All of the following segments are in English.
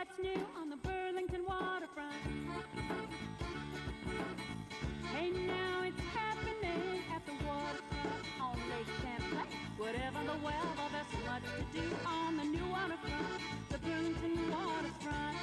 what's new on the Burlington waterfront. Now it's happening at the waterfront on Lake Champlain. Whatever the weather, there's much to do on the new waterfront, the Burlington waterfront.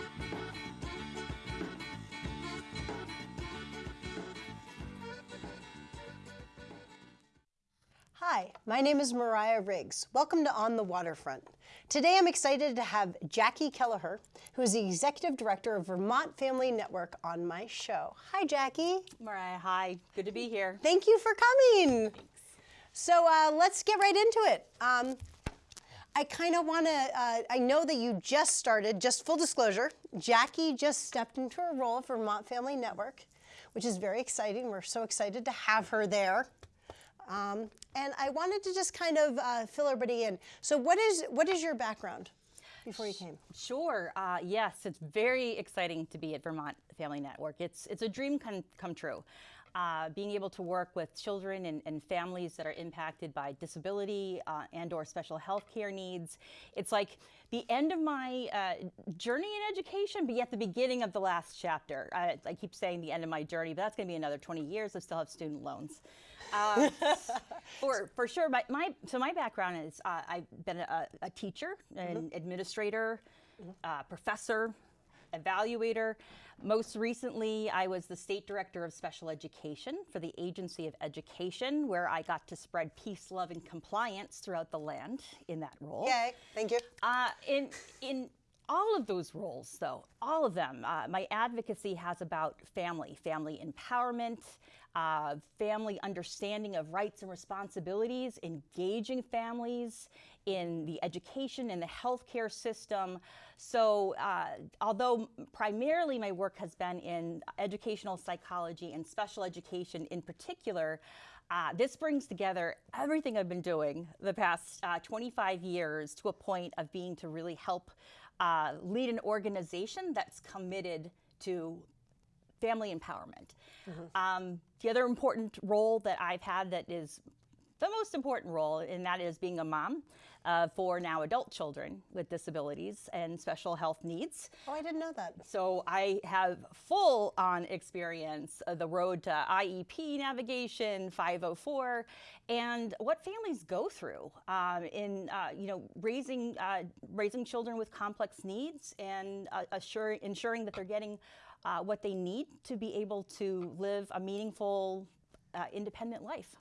Hi, my name is Mariah Riggs. Welcome to On the Waterfront. Today I'm excited to have Jackie Kelleher, who is the Executive Director of Vermont Family Network, on my show. Hi, Jackie. Mariah, hi. Good to be here. Thank you for coming. Thanks. So uh, let's get right into it. Um, I kind of want to, uh, I know that you just started, just full disclosure, Jackie just stepped into her role for Vermont Family Network, which is very exciting. We're so excited to have her there. Um, and I wanted to just kind of uh, fill everybody in. So what is, what is your background before you came? Sure. Uh, yes, it's very exciting to be at Vermont Family Network. It's, it's a dream come, come true. Uh, being able to work with children and, and families that are impacted by disability uh, and or special health care needs. It's like the end of my uh, journey in education, but yet the beginning of the last chapter. I, I keep saying the end of my journey, but that's going to be another 20 years. I still have student loans. Um, for for sure. My, my so my background is uh, I've been a, a teacher, an Mm-hmm. administrator, uh, professor, evaluator. Most recently, I was the state director of special education for the Agency of Education, where I got to spread peace, love, and compliance throughout the land in that role. Yay, thank you. Uh, in in all of those roles, though, all of them, uh, my advocacy has about family, family empowerment, uh, family understanding of rights and responsibilities, engaging families in the education and the healthcare system. So, uh, although primarily my work has been in educational psychology and special education in particular, uh, this brings together everything I've been doing the past uh, 25 years to a point of being to really help uh, lead an organization that's committed to family empowerment. Um, the other important role that I've had that is the most important role, and that is being a mom uh, for now adult children with disabilities and special health needs. Oh, I didn't know that. So I have full on experience of the road to IEP navigation, 504, and what families go through um, in uh, you know raising uh, raising children with complex needs and uh, assure, ensuring that they're getting uh, what they need to be able to live a meaningful, uh, independent life.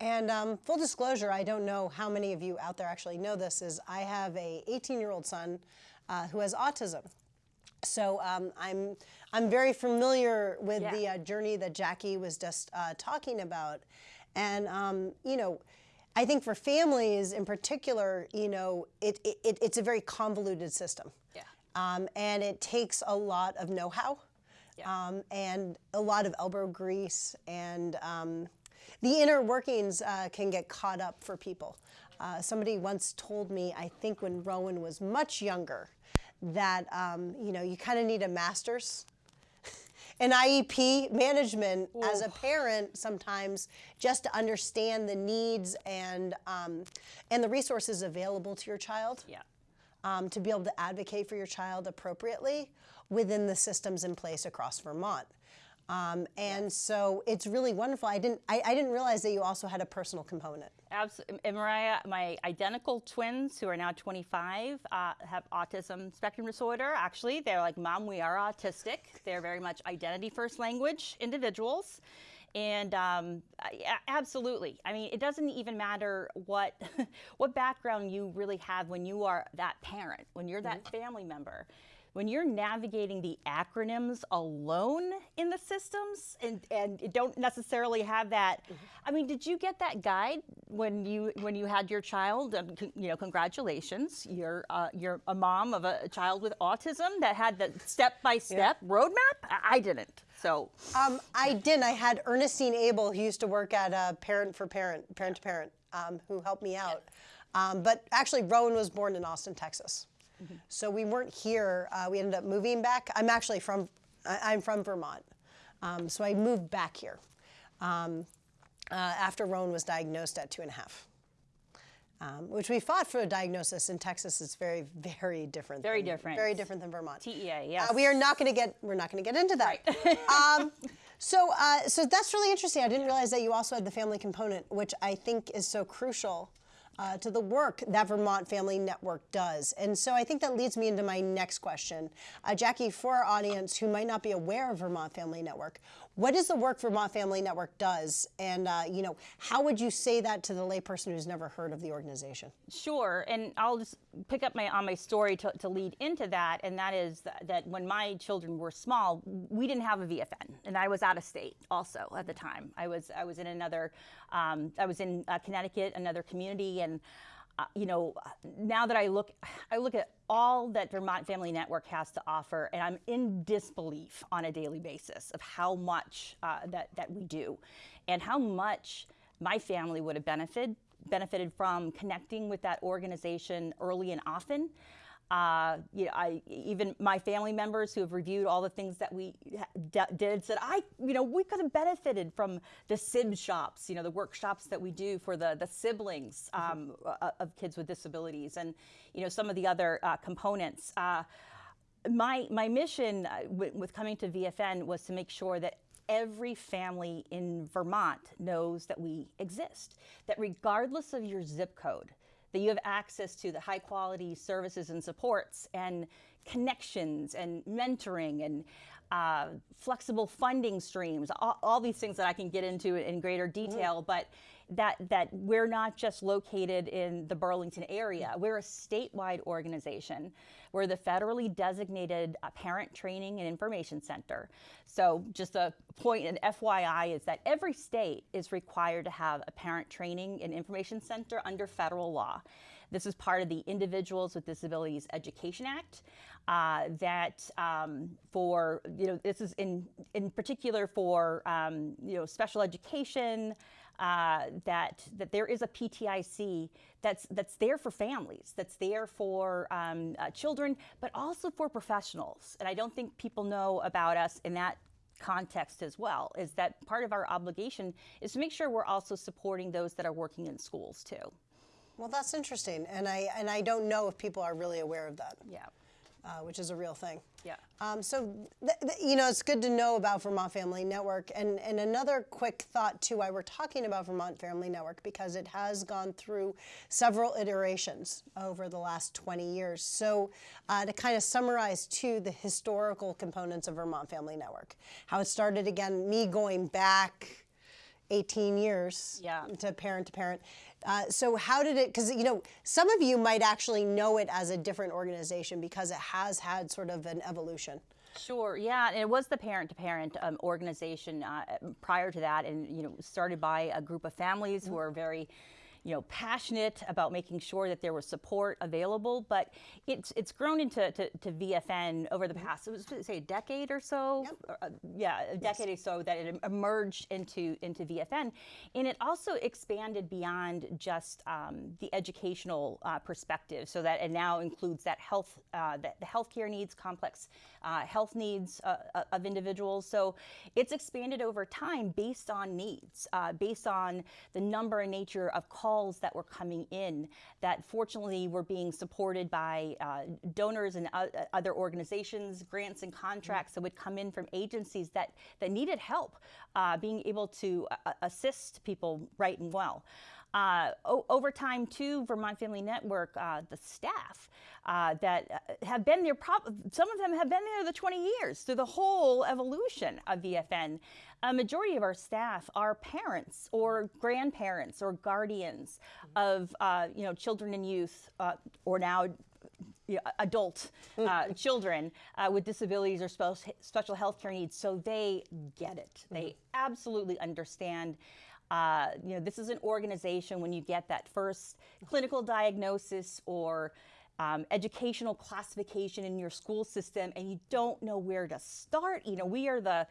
And um, full disclosure, I don't know how many of you out there actually know this, is I have a 18-year-old son uh, who has autism. So um, I'm, I'm very familiar with Yeah. the uh, journey that Jackie was just uh, talking about. And, um, you know, I think for families in particular, you know, it, it, it- it's a very convoluted system. Yeah. Um, and it takes a lot of know-how Yeah. um, and a lot of elbow grease and um, the inner workings uh, can get caught up for people. Uh, somebody once told me, I think when Rowan was much younger, that um, you know you kind of need a master's in IEP management as a parent sometimes just to understand the needs and um, and the resources available to your child Yeah. um, to be able to advocate for your child appropriately within the systems in place across Vermont. Um, and so it's really wonderful. I didn't, I, I didn't realize that you also had a personal component. Absolutely. And Mariah, my identical twins, who are now 25, uh, have autism spectrum disorder. Actually, they're like, Mom, we are autistic. They're very much identity first language individuals. And um, yeah, absolutely. I mean, it doesn't even matter what what background you really have when you are that parent, when you're that family member when you're navigating the acronyms alone in the systems and, and don't necessarily have that i mean did you get that guide when you when you had your child? Um, you know congratulations. You're uh, you're a mom of a child with autism that had the step-by-step roadmap? I- i didn't so. Um, I didn't. I had Ernestine Abel, who used to work at uh, Parent for Parent, Parent to Parent, um, who helped me out. Um, but actually, Rowan was born in Austin, Texas. So we weren't here. Uh, we ended up moving back. I'm actually from, I, I'm from Vermont. Um, so I moved back here um, uh, after Rowan was diagnosed at two and a half. um, which we fought for a diagnosis in Texas. It's very, very different. Very than- different. Very different than Vermont. TEA, yes. Uh, we are not going to get. We're not going to get into that. um, so, uh, so that's really interesting. I didn't realize that you also had the family component, which I think is so crucial. Uh, to the work that Vermont Family Network does. And so I think that leads me into my next question. Uh, Jackie, for our audience who might not be aware of Vermont Family Network, what is the work Vermont Family Network does? And, uh, you know, how would you say that to the layperson who's never heard of the organization? Sure, and I'll just pick up my on my story to, to lead into that, and that is that, that when my children were small, we didn't have a VFN, and I was out of state also at the time. I was I was in another, um, I was in uh, Connecticut, another community, and uh, you know, now that I look, I look at all that Vermont Family Network has to offer, and I'm in disbelief on a daily basis of how much uh, that that we do, and how much my family would have benefited benefited from connecting with that organization early and often. Uh, you know, I even my family members who have reviewed all the things that we did said I, you know, we could have benefited from the SIB shops, you know, the workshops that we do for the the siblings um, uh, of kids with disabilities, and you know some of the other uh, components. Uh, my my mission uh, with coming to VFN was to make sure that every family in Vermont knows that we exist. That regardless of your zip code, that you have access to the high quality services and supports and connections and mentoring and uh, flexible funding streams, all, all, these things that I can get into in greater detail, mm. but that, that we're not just located in the Burlington area. We're a statewide organization. We're the federally designated uh, parent training and information center. So just a point in FYI is that every state is required to have a parent training and information center under federal law. This is part of the Individuals with Disabilities Education Act. Uh, that um, for you know this is in in particular for um, you know special education. Uh, that that there is a PTIC that's that's there for families, that's there for um, uh, children, but also for professionals. And I don't think people know about us in that context as well. Is that part of our obligation is to make sure we're also supporting those that are working in schools too. Well, that's interesting, and I and I don't know if people are really aware of that. Yeah. Uh, which is a real thing. Yeah. Um, so, th- th- you know, it's good to know about Vermont Family Network. And, and another quick thought, too, why we're talking about Vermont Family Network, because it has gone through several iterations over the last 20 years. So, uh, to kind of summarize, too, the historical components of Vermont Family Network, how it started again, me going back 18 years yeah. to parent to parent. Uh, so how did it? Because you know, some of you might actually know it as a different organization because it has had sort of an evolution. Sure. Yeah, and it was the parent-to-parent um, organization uh, prior to that, and you know, started by a group of families mm-hmm. who are very you know, passionate about making sure that there was support available, but it's it's grown into to, to VFN over the mm-hmm. past, it was say a decade or so, yep. or, uh, yeah, a decade yes. or so that it emerged into into VFN, and it also expanded beyond just um, the educational uh, perspective, so that it now includes that health, uh, the, the healthcare needs, complex uh, health needs uh, uh, of individuals. So it's expanded over time based on needs, based on the number and nature of calls calls that were coming in that fortunately were being supported by uh, donors and uh, other organizations, grants and contracts that would come in from agencies that, that needed help uh, being able to uh, assist people right and well. Uh, over time, too, Vermont Family Network, uh, the staff uh, that uh, have been there, some of them have been there the 20 years through the whole evolution of VFN. A majority of our staff are parents or grandparents or guardians of uh, you know children and youth, uh, or now adult uh, children uh, with disabilities or special, special health care needs, so they get it. They mm-hmm. absolutely understand uh, you know, this is an organization when you get that first clinical diagnosis or um, educational classification in your school system and you don't know where to start. You know, we are the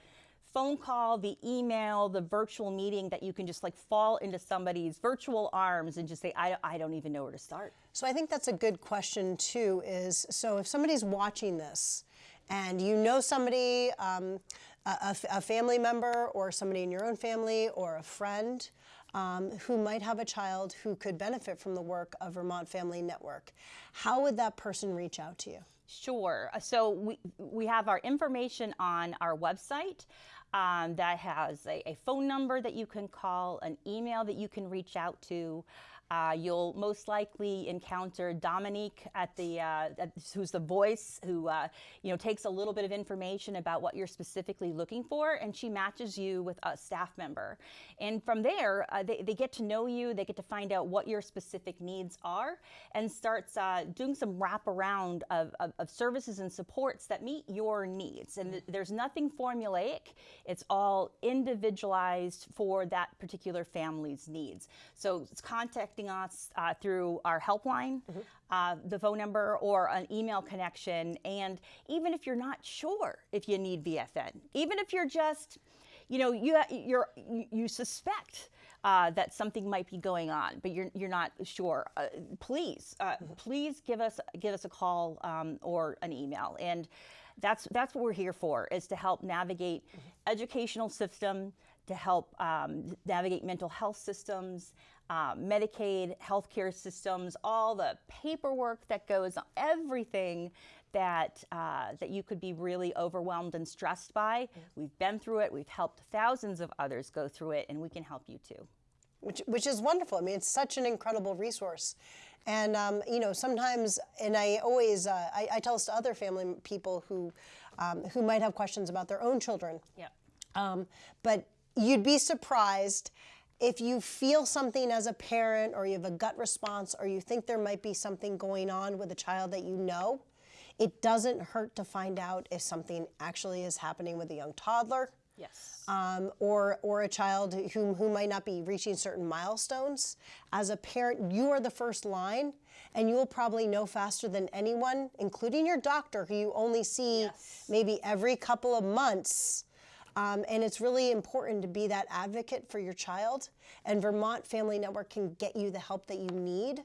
phone call, the email, the virtual meeting that you can just like fall into somebody's virtual arms and just say, I, I don't even know where to start. So I think that's a good question too is, so if somebody's watching this and you know somebody, um, a, a, family member or somebody in your own family or a friend um, who might have a child who could benefit from the work of Vermont Family Network, how would that person reach out to you? Sure. So we, we have our information on our website um, that has a, a phone number that you can call, an email that you can reach out to. Uh, you'll most likely encounter Dominique at the uh, at, who's the voice who uh, you know takes a little bit of information about what you're specifically looking for, and she matches you with a staff member. And from there, uh, they, they get to know you, they get to find out what your specific needs are, and starts uh, doing some wraparound of, of, of services and supports that meet your needs. And th- there's nothing formulaic; it's all individualized for that particular family's needs. So it's contacting us uh, through our helpline, uh, the phone number, or an email connection. And even if you're not sure if you need VFN, even if you're just, you know, you you're you, suspect. Uh, that something might be going on, but you're, you're not sure. Uh, please, uh, please give us give us a call um, or an email, and that's that's what we're here for is to help navigate educational system, to help um, navigate mental health systems, uh, Medicaid, healthcare systems, all the paperwork that goes on, everything that uh, that you could be really overwhelmed and stressed by. We've been through it. We've helped thousands of others go through it, and we can help you too. Which which is wonderful. I mean, it's such an incredible resource, and um, you know sometimes, and I always uh, I, I tell this to other family people who um, who might have questions about their own children. Yeah. Um, but you'd be surprised if you feel something as a parent, or you have a gut response, or you think there might be something going on with a child that you know. It doesn't hurt to find out if something actually is happening with a young toddler Yes. um, or or a child who who might not be reaching certain milestones. As a parent, you are the first line, and you will probably know faster than anyone, including your doctor, who you only see Yes. maybe every couple of months. Um, and it's really important to be that advocate for your child. And Vermont Family Network can get you the help that you need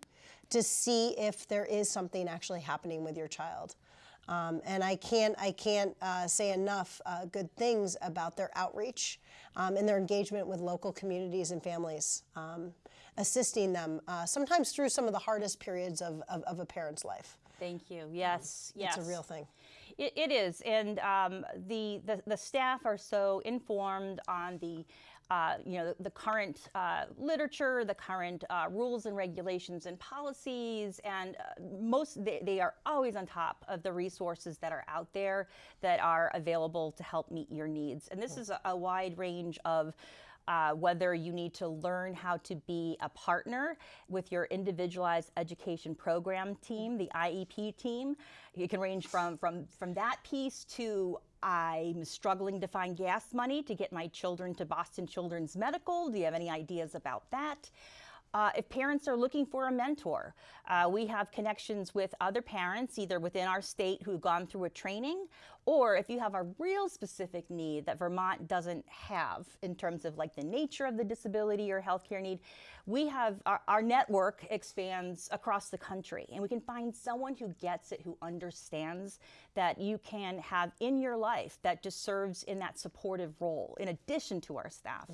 to see if there is something actually happening with your child. Um, and I can't, I can't uh, say enough uh, good things about their outreach um, and their engagement with local communities and families, um, assisting them uh, sometimes through some of the hardest periods of, of, of a parent's life. Thank you. Yes. Yes. It's a real thing. It, it is, and um, the, the the staff are so informed on the. Uh, you know the, the current uh, literature, the current uh, rules and regulations and policies, and uh, most they, they are always on top of the resources that are out there that are available to help meet your needs. And this is a, a wide range of uh, whether you need to learn how to be a partner with your individualized education program team, the IEP team. It can range from, from, from that piece to I'm struggling to find gas money to get my children to Boston Children's Medical. Do you have any ideas about that? Uh, if parents are looking for a mentor, uh, we have connections with other parents, either within our state who've gone through a training, or if you have a real specific need that Vermont doesn't have in terms of like the nature of the disability or healthcare need, we have our, our network expands across the country, and we can find someone who gets it, who understands that you can have in your life that just serves in that supportive role in addition to our staff.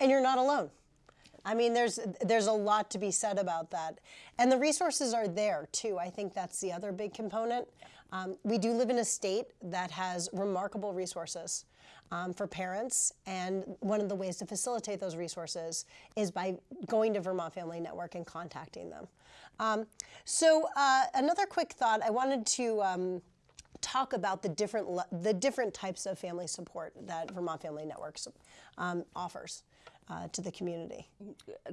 and you're not alone. I mean, there's there's a lot to be said about that, and the resources are there too. I think that's the other big component. Um, we do live in a state that has remarkable resources um, for parents, and one of the ways to facilitate those resources is by going to Vermont Family Network and contacting them. Um, so, uh, another quick thought: I wanted to. Um, talk about the different the different types of family support that Vermont Family Networks um, offers uh, to the community.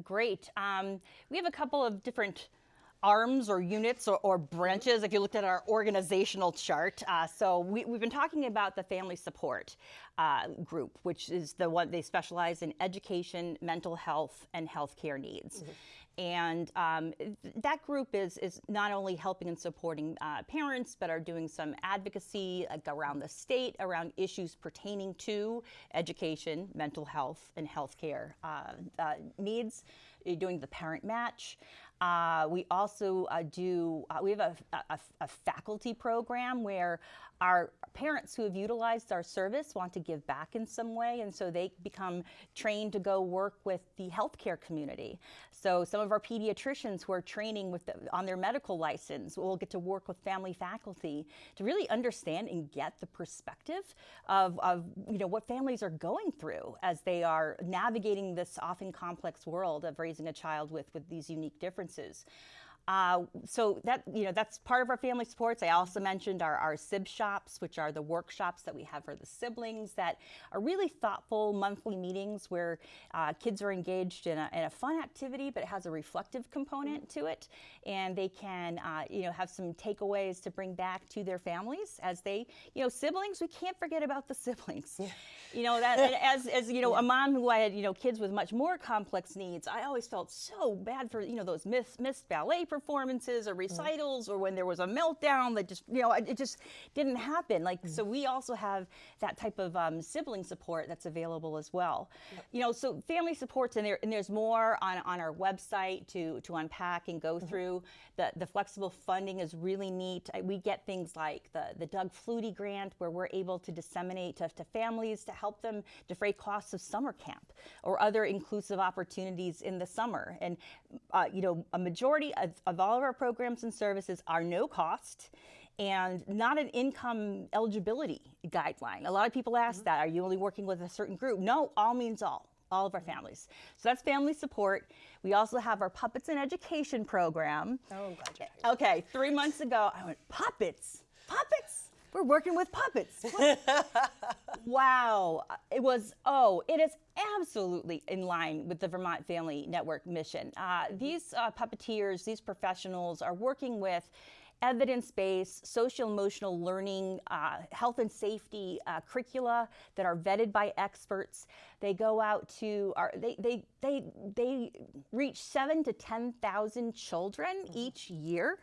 Great. Um, we have a couple of different arms or units or, or branches if you looked at our organizational chart. Uh, so we, have been talking about the family support uh, group, which is the one they specialize in education, mental health, and healthcare needs. And um, that group is, is not only helping and supporting uh, parents, but are doing some advocacy like, around the state around issues pertaining to education, mental health, and healthcare uh, uh, needs. uh, doing the parent match. Uh, we also uh, do, uh, we have a, a, a, faculty program where our parents who have utilized our service want to give back in some way, and so they become trained to go work with the healthcare community. So some of our pediatricians who are training with the, on their medical license will get to work with family faculty to really understand and get the perspective of, of you know what families are going through as they are navigating this often complex world of raising a child with, with these unique differences. Uh, so that you know that's part of our family supports. I also mentioned our, our SIB shops, which are the workshops that we have for the siblings that are really thoughtful monthly meetings where uh, kids are engaged in a, in a, fun activity, but it has a reflective component to it, and they can uh, you know have some takeaways to bring back to their families as they you know siblings. We can't forget about the siblings. Yeah. You know that as as you know a mom who I had you know kids with much more complex needs, I always felt so bad for you know those missed missed ballet performances or recitals or when there was a meltdown that just, you know, it just didn't happen. Like, so we also have that type of um, sibling support that's available as well. You know, so family supports and, there, and there's more on, on our website to, to unpack and go mm-hmm. through. The, the flexible funding is really neat. We get things like the, the Doug Flutie grant where we're able to disseminate to, to families to help them defray costs of summer camp or other inclusive opportunities in the summer. And, uh, you know, a majority of, of all of our programs and services are no cost and not an income eligibility guideline. A lot of people ask mm-hmm. that, are you only working with a certain group? No, all means all all of our families. So that's family support. We also have our puppets and education program. Oh, I'm glad you're Okay, three months ago, I went, puppets? Puppets? We're working with puppets. wow. It was, oh, it is absolutely in line with the Vermont Family Network mission. Uh, these uh, puppeteers, these professionals are working with evidence-based social emotional learning uh, health and safety uh, curricula that are vetted by experts they go out to our, they, they, they, they reach seven to 10,000 children mm-hmm. each year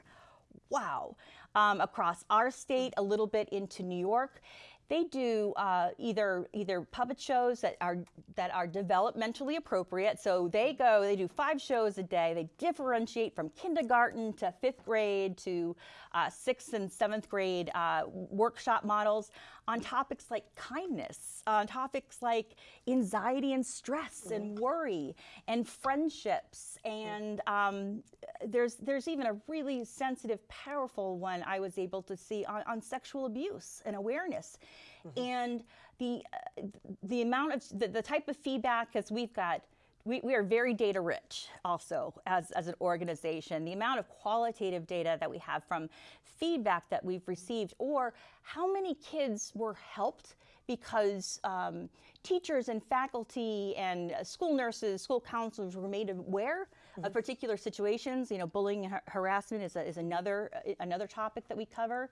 wow um, across our state, a little bit into New York. They do uh, either either puppet shows that are that are developmentally appropriate. So they go, they do five shows a day. They differentiate from kindergarten to fifth grade to uh, sixth and seventh grade uh, workshop models on topics like kindness, on topics like anxiety and stress and worry and friendships. And um, there's there's even a really sensitive, powerful one I was able to see on, on sexual abuse and awareness. Mm-hmm. And the uh, the amount of the, the type of feedback as we've got we, we, are very data rich also as, as an organization. The amount of qualitative data that we have from feedback that we've received, or how many kids were helped because um, teachers and faculty and school nurses, school counselors were made aware mm-hmm. of particular situations. You know, bullying and harassment is, a, is another, another topic that we cover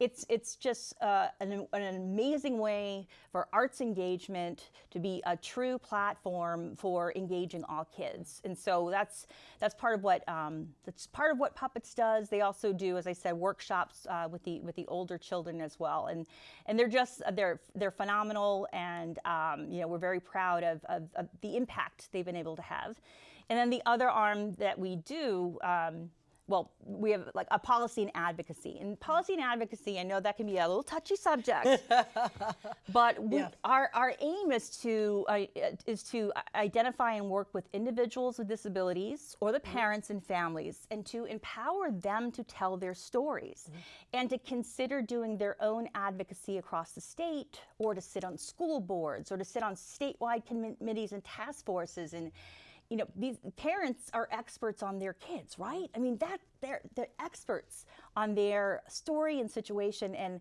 it's it's just uh, an, an, amazing way for arts engagement to be a true platform for engaging all kids, and so that's that's part of what um, that's part of what Puppets does. They also do, as I said, workshops uh, with the with the older children as well, and and they're just they're they're phenomenal, and um, you know we're very proud of, of, of, the impact they've been able to have. And then the other arm that we do. Um, well, we have like a policy and advocacy. And policy and advocacy, I know that can be a little touchy subject, but we, yeah. our, our aim is to, uh, is to identify and work with individuals with disabilities or the mm-hmm. parents mm-hmm. and families and to empower them to tell their stories mm-hmm. and to consider doing their own advocacy across the state or to sit on school boards or to sit on statewide committees and task forces and you know, these parents are experts on their kids, right? I mean, that they're they're experts on their story and situation, and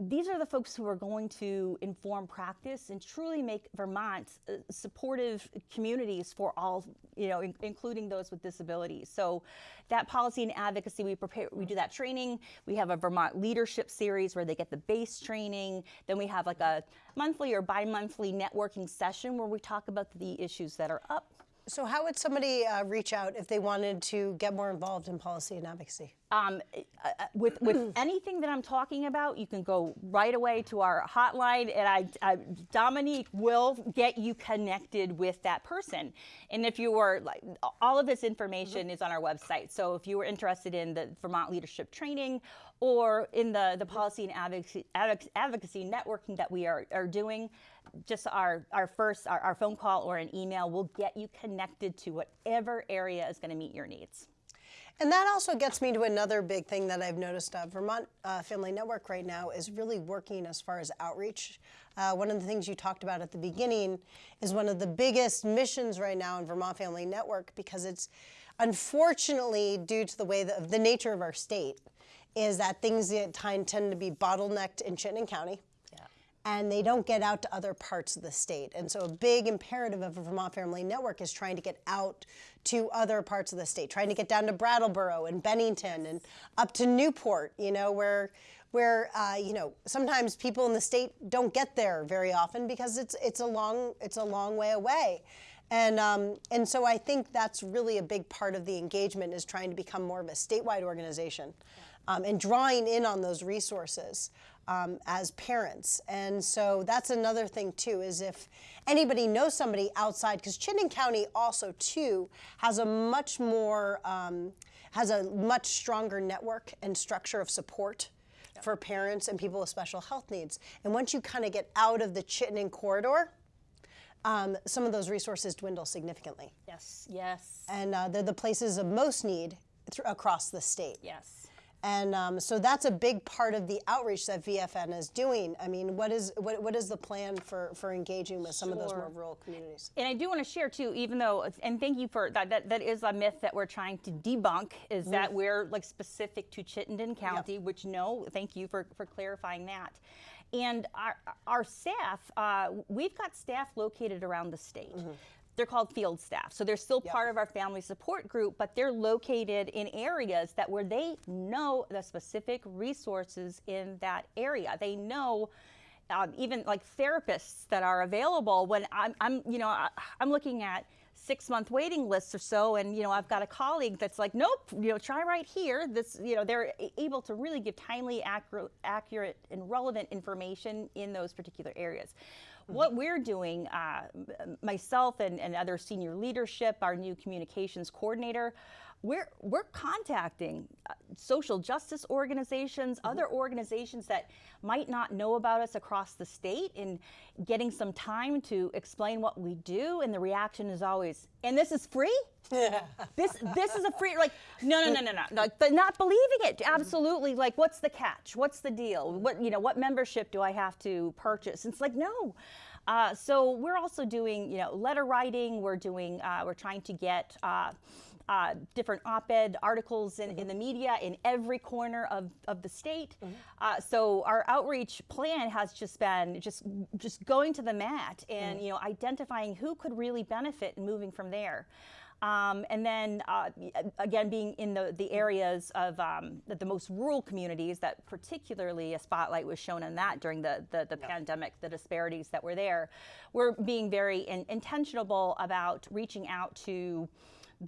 these are the folks who are going to inform practice and truly make Vermont uh, supportive communities for all, you know, in, including those with disabilities. So, that policy and advocacy, we prepare, we do that training. We have a Vermont leadership series where they get the base training. Then we have like a monthly or bi-monthly networking session where we talk about the issues that are up So, how would somebody uh, reach out if they wanted to get more involved in policy and advocacy? Um, uh, uh, with with anything that I'm talking about, you can go right away to our hotline, and I, I Dominique will get you connected with that person. And if you were like, all of this information is on our website. So if you were interested in the Vermont Leadership Training or in the the policy and advocacy, advocacy networking that we are are doing, just our our first our, our phone call or an email will get you connected to whatever area is going to meet your needs. And that also gets me to another big thing that I've noticed. Uh, Vermont uh, Family Network right now is really working as far as outreach. Uh, one of the things you talked about at the beginning is one of the biggest missions right now in Vermont Family Network because it's unfortunately due to the way that, the nature of our state is that things tend to be bottlenecked in Chittenden County and they don't get out to other parts of the state. And so a big imperative of a Vermont Family Network is trying to get out to other parts of the state, trying to get down to Brattleboro and Bennington and up to Newport, you know, where where uh, you know sometimes people in the state don't get there very often because it's it's a long it's a long way away. And, um, and so I think that's really a big part of the engagement is trying to become more of a statewide organization um, and drawing in on those resources um, as parents. And so that's another thing too is if anybody knows somebody outside, because Chittenden County also too has a much more um, has a much stronger network and structure of support for parents and people with special health needs. And once you kind of get out of the Chittenden corridor, um, some of those resources dwindle significantly. Yes, yes, And uh, they're the places of most need across the state. yes. And um, so that's a big part of the outreach that VFN is doing. I mean, what is what, what is the plan for, for engaging with some of those more rural communities? And I do want to share too, even though, and thank you for that. That, that is a myth that we're trying to debunk. Is that we're like specific to Chittenden County? Which no, thank you for for clarifying that. And our our staff, uh, we've got staff located around the state. They're called field staff, so they're still part of our family support group, but they're located in areas that where they know the specific resources in that area. They know um, even like therapists that are available when I'm, I'm you know, I, I'm looking at six month waiting lists or so, and you know, I've got a colleague that's like, nope, you know, try right here. This, you know, they're able to really give timely, accurate, accurate, and relevant information in those particular areas. What we're doing, uh, myself and, and other senior leadership, our new communications coordinator, we're, we're contacting uh, social justice organizations, other organizations that might not know about us across the state, and getting some time to explain what we do. And the reaction is always, and this is free? this this is a free like no no no no no. Like but not believing it. Absolutely. Like what's the catch? What's the deal? What you know what membership do i have to purchase? It's like no. Uh, so we're also doing you know letter writing. We're doing uh, we're trying to get uh, uh, different op-ed articles in, in the media in every corner of, of the state. Uh, so our outreach plan has just been just just going to the mat and you know identifying who could really benefit and moving from there. Um, and then uh, again, being in the, the areas of um, the, the most rural communities, that particularly a spotlight was shown on that during the, the, the pandemic, the disparities that were there. We're being very in, intentional about reaching out to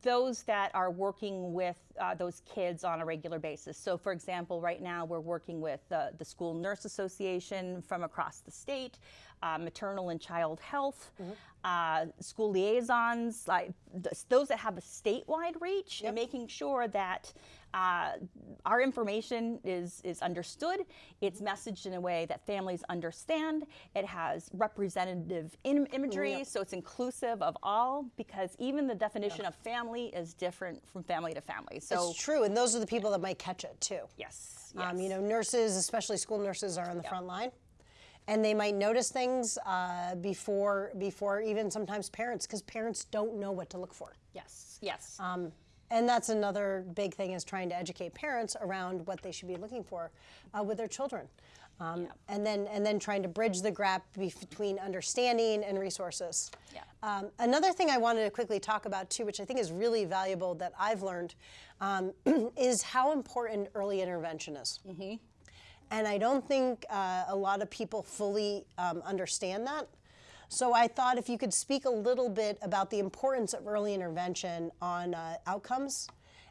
those that are working with uh, those kids on a regular basis. So, for example, right now we're working with uh, the School Nurse Association from across the state, uh, Maternal and Child Health, uh, school liaisons, like th- those that have a statewide reach, and making sure that uh, our information is is understood. It's messaged in a way that families understand. It has representative Im- imagery, so it's inclusive of all. Because even the definition of family is different from family to family. So it's true, and those are the people that might catch it too. yes, Um, yes. you know, nurses, especially school nurses, are on the front line, and they might notice things uh, before before even sometimes parents, because parents don't know what to look for. yes, yes. Um, and that's another big thing is trying to educate parents around what they should be looking for uh, with their children. Um, And then and then trying to bridge the gap between understanding and resources. Yeah. Um, another thing I wanted to quickly talk about too, which I think is really valuable that I've learned, um, is how important early intervention is. And I don't think uh, a lot of people fully um, understand that. So I thought if you could speak a little bit about the importance of early intervention on uh, outcomes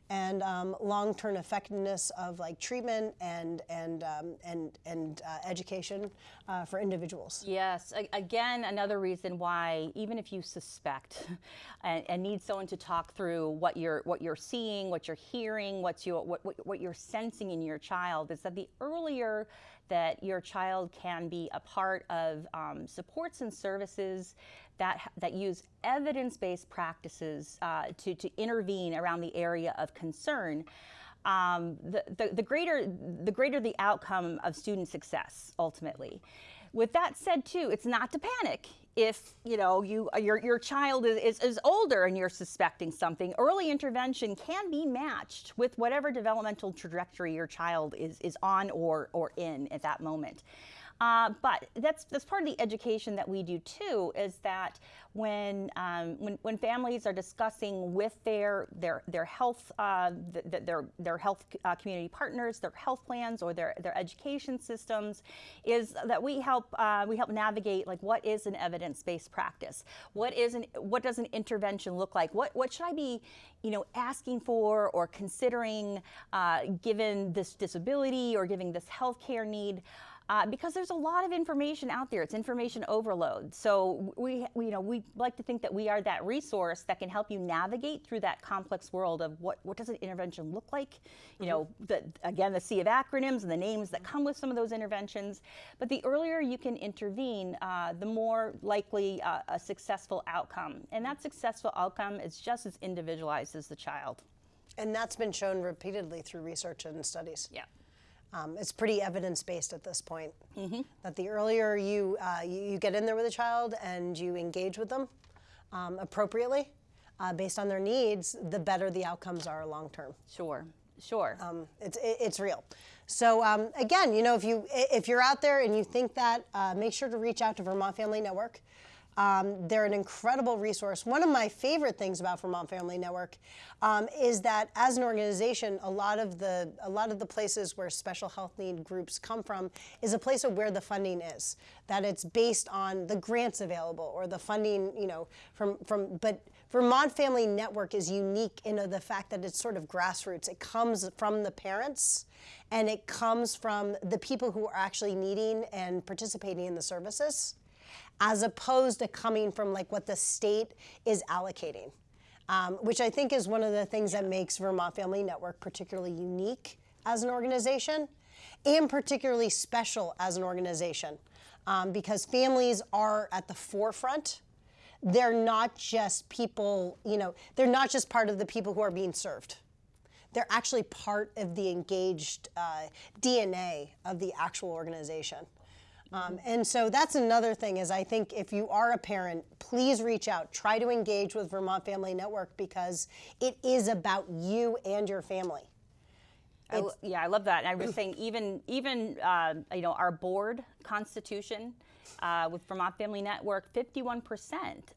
and um, long-term effectiveness of like treatment and and um, and and uh, education uh, for individuals. Yes, A- again, another reason why even if you suspect and, and, need someone to talk through what you're what you're seeing, what you're hearing, what's your what, what, what you're sensing in your child, is that the earlier that your child can be a part of um, supports and services that, that use evidence-based practices uh, to, to intervene around the area of concern, um, the, the, the, greater, the greater the outcome of student success, ultimately. With that said, too, it's not to panic. If you know you your your child is, is, older and you're suspecting something, early intervention can be matched with whatever developmental trajectory your child is is on or or in at that moment. Uh, but that's that's part of the education that we do too. Is that when um, when, when families are discussing with their their their health uh, the, their their health uh, community partners, their health plans, or their their education systems, is that we help uh, we help navigate like what is an evidence based practice, what is an what does an intervention look like, what what should I be you know asking for or considering uh, given this disability or giving this health care need uh, because there's a lot of information out there. It's information overload. So we, we, you know, we like to think that we are that resource that can help you navigate through that complex world of what, what does an intervention look like? You mm-hmm. know, the, again, the sea of acronyms and the names that come with some of those interventions. But the earlier you can intervene, uh, the more likely uh, a successful outcome. And that successful outcome is just as individualized as the child. And that's been shown repeatedly through research and studies. Yeah. Um, it's pretty evidence-based at this point. Mm-hmm. That the earlier you, uh, you, you get in there with a child and you engage with them um, appropriately, uh, based on their needs, the better the outcomes are long term. Sure, sure. Um, it's it, it's real. So um, again, you know, if you if you're out there and you think that, uh, make sure to reach out to Vermont Family Network. Um, they're an incredible resource. One of my favorite things about Vermont Family Network um, is that as an organization, a lot of the a lot of the places where special health need groups come from is a place of where the funding is. That it's based on the grants available or the funding, you know, from from. But Vermont Family Network is unique in the fact that it's sort of grassroots. It comes from the parents and it comes from the people who are actually needing and participating in the services as opposed to coming from like what the state is allocating, um, which I think is one of the things that makes Vermont Family Network particularly unique as an organization and particularly special as an organization um, because families are at the forefront. They're not just people, you know, they're not just part of the people who are being served. They're actually part of the engaged uh, DNA of the actual organization. Um, and so that's another thing is I think if you are a parent, please reach out. Try to engage with Vermont Family Network because it is about you and your family. I, yeah, I love that. And I was saying even even uh, you know our board constitution uh, with Vermont Family Network, 51%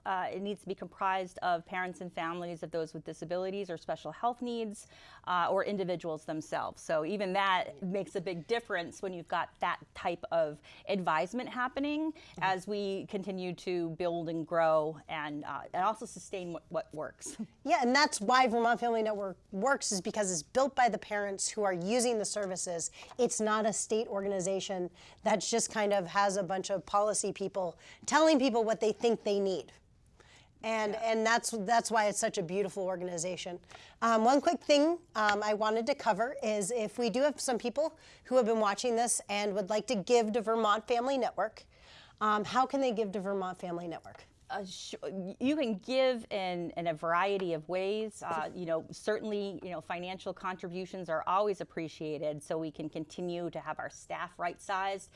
uh, it needs to be comprised of parents and families of those with disabilities or special health needs uh, or individuals themselves. So even that makes a big difference when you've got that type of advisement happening mm-hmm. as we continue to build and grow and, uh, and also sustain what, what works. Yeah, and that's why Vermont Family Network works is because it's built by the parents who are using the services. It's not a state organization that just kind of has a bunch of policy people telling people what they think they need. And, yeah. and that's, that's why it's such a beautiful organization. Um, one quick thing um, I wanted to cover is if we do have some people who have been watching this and would like to give to Vermont Family Network, um, how can they give to Vermont Family Network? Uh, you can give in, in a variety of ways. Uh, you know, certainly, you know, financial contributions are always appreciated so we can continue to have our staff right-sized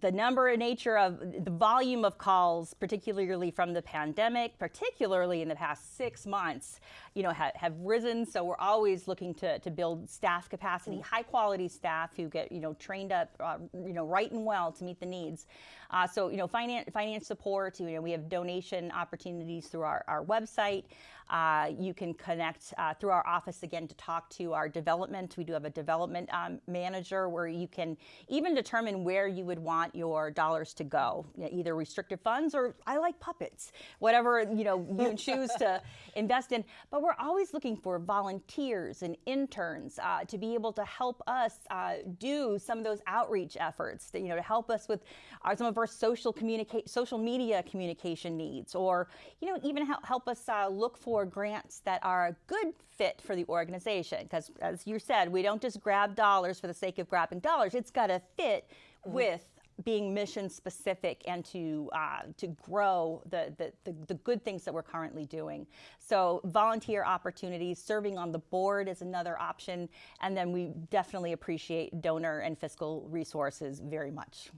the number and nature of the volume of calls, particularly from the pandemic, particularly in the past six months, you know, ha have risen. So we're always looking to, to build staff capacity, high quality staff who get, you know, trained up, uh, you know, right and well to meet the needs. Uh, so, you know, finance, finance support, you know, we have donation opportunities through our, our website. Uh, you can connect uh, through our office again to talk to our development. We do have a development um, manager where you can even determine where you would would want your dollars to go, you know, either restricted funds or I like puppets, whatever you know you choose to invest in. But we're always looking for volunteers and interns uh, to be able to help us uh, do some of those outreach efforts, that, you know, to help us with our, some of our social communicate, social media communication needs, or you know, even help, help us uh, look for grants that are a good fit for the organization. Because as you said, we don't just grab dollars for the sake of grabbing dollars. It's got to fit with being mission specific and to uh, to grow the, the, the, the, good things that we're currently doing. So volunteer opportunities, serving on the board is another option, and then we definitely appreciate donor and fiscal resources very much.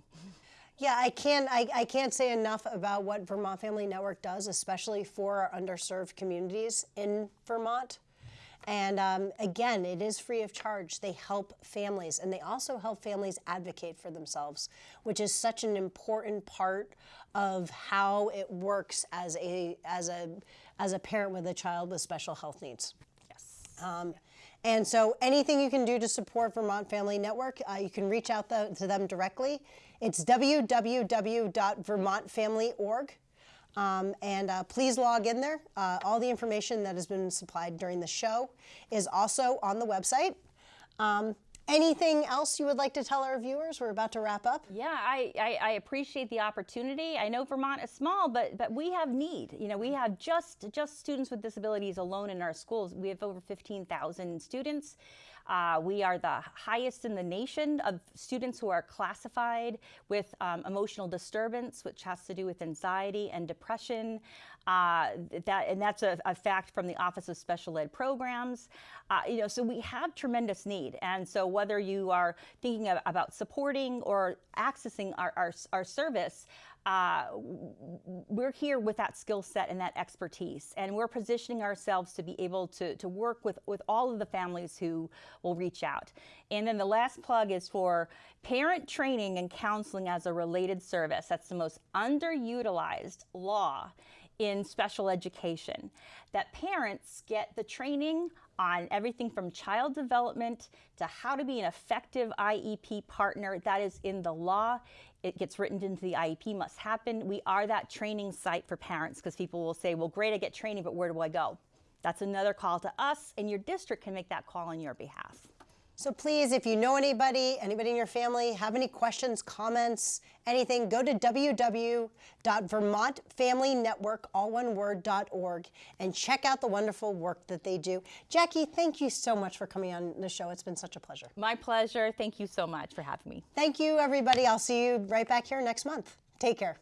Yeah, I can't, I, I can't say enough about what Vermont Family Network does, especially for our underserved communities in Vermont. And um, again, it is free of charge. They help families, and they also help families advocate for themselves, which is such an important part of how it works as a as a as a parent with a child with special health needs. Yes. Um, and so anything you can do to support Vermont Family Network, uh, you can reach out the, to them directly. It's www.vermontfamily.org. Um, and uh, please log in there. Uh, all the information that has been supplied during the show is also on the website. Um, anything else you would like to tell our viewers? We're about to wrap up. Yeah, I, I, I, appreciate the opportunity. I know Vermont is small, but but we have need. You know, we have just just students with disabilities alone in our schools. We have over 15,000 students. Uh, we are the highest in the nation of students who are classified with um, emotional disturbance, which has to do with anxiety and depression. Uh, that, and that's a, a, fact from the Office of Special Ed Programs. Uh, you know, so we have tremendous need. And so whether you are thinking of, about supporting or accessing our, our, our service, uh, we're here with that skill set and that expertise, and we're positioning ourselves to be able to, to work with, with all of the families who will reach out. And then the last plug is for parent training and counseling as a related service. That's the most underutilized law in special education. That parents get the training on everything from child development to how to be an effective IEP partner. That is in the law it gets written into the IEP must happen. We are that training site for parents because people will say, well, great, I get training, but where do I go? That's another call to us, and your district can make that call on your behalf. So please, if you know anybody, anybody in your family, have any questions, comments, anything, go to www.vermontfamilynetwork, all one word, .org, and check out the wonderful work that they do. Jackie, thank you so much for coming on the show. It's been such a pleasure. My pleasure. Thank you so much for having me. Thank you, everybody. I'll see you right back here next month. Take care.